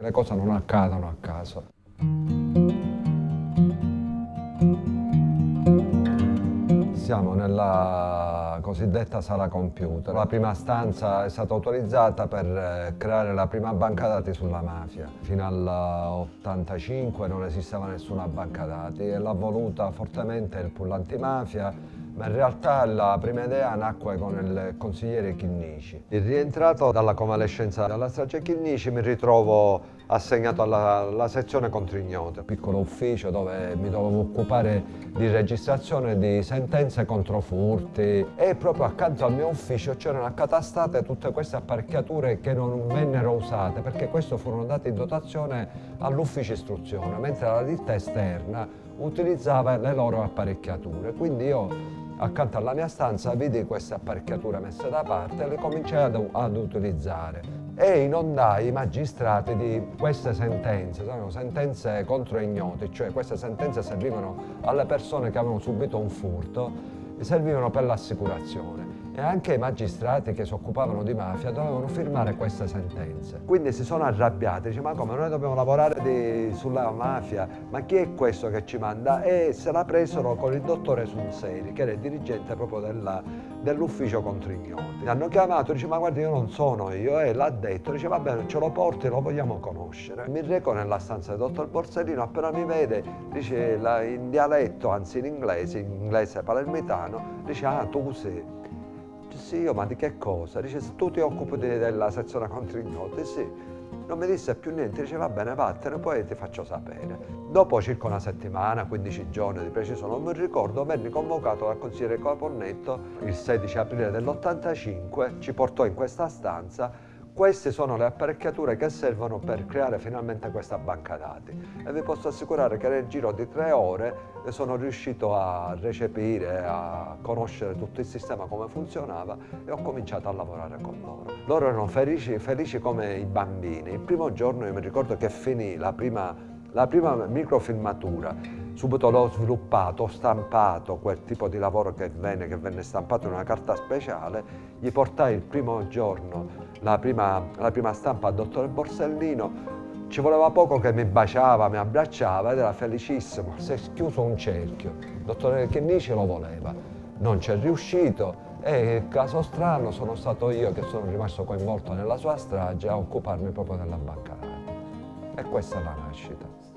Le cose non accadono a caso. Siamo nella cosiddetta sala computer. La prima stanza è stata autorizzata per eh, creare la prima banca dati sulla mafia. Fino all'85 non esisteva nessuna banca dati e l'ha voluta fortemente il pool antimafia ma in realtà la prima idea nacque con il consigliere Chinnici. Rientrato dalla convalescenza dalla strage Chinnici mi ritrovo assegnato alla, alla sezione contro ignote, un piccolo ufficio dove mi dovevo occupare di registrazione di sentenze contro furti e proprio accanto al mio ufficio c'erano accatastate tutte queste apparecchiature che non vennero usate perché queste furono date in dotazione all'ufficio istruzione, mentre la ditta esterna utilizzava le loro apparecchiature. Quindi io accanto alla mia stanza vidi queste apparecchiature messe da parte e le cominciai ad, ad utilizzare. E inondai i magistrati di queste sentenze, sono sentenze contro ignoti, cioè queste sentenze servivano alle persone che avevano subito un furto, servivano per l'assicurazione e anche i magistrati che si occupavano di mafia dovevano firmare queste sentenze. Quindi si sono arrabbiati, dice ma come noi dobbiamo lavorare di, sulla mafia, ma chi è questo che ci manda? E se la presero con il dottore Sunseri, che era il dirigente proprio dell'ufficio dell contro ignoti. Mi hanno chiamato, dice ma guarda io non sono io, e l'ha detto, dice va bene ce lo porti, lo vogliamo conoscere. Mi reco nella stanza del dottor Borsellino, appena mi vede, dice in dialetto, anzi in inglese, in inglese palermitano, dice ah tu sei sì, io, ma di che cosa? Dice, tu ti occupi della sezione contro ignoti, sì. Non mi disse più niente, dice va bene vattene, poi ti faccio sapere. Dopo circa una settimana, 15 giorni di preciso, non mi ricordo, venni convocato dal consigliere Caponnetto il 16 aprile dell'85, ci portò in questa stanza queste sono le apparecchiature che servono per creare finalmente questa banca dati e vi posso assicurare che nel giro di tre ore sono riuscito a recepire, a conoscere tutto il sistema come funzionava e ho cominciato a lavorare con loro. Loro erano felici, felici come i bambini. Il primo giorno io mi ricordo che finì la prima, la prima microfilmatura subito l'ho sviluppato, ho stampato quel tipo di lavoro che venne, che venne stampato in una carta speciale, gli portai il primo giorno la prima, la prima stampa al dottore Borsellino, ci voleva poco che mi baciava, mi abbracciava ed era felicissimo. Si è chiuso un cerchio. Il dottore Chennici lo voleva. Non ci è riuscito e caso strano sono stato io che sono rimasto coinvolto nella sua strage a occuparmi proprio della banca. E questa è la nascita.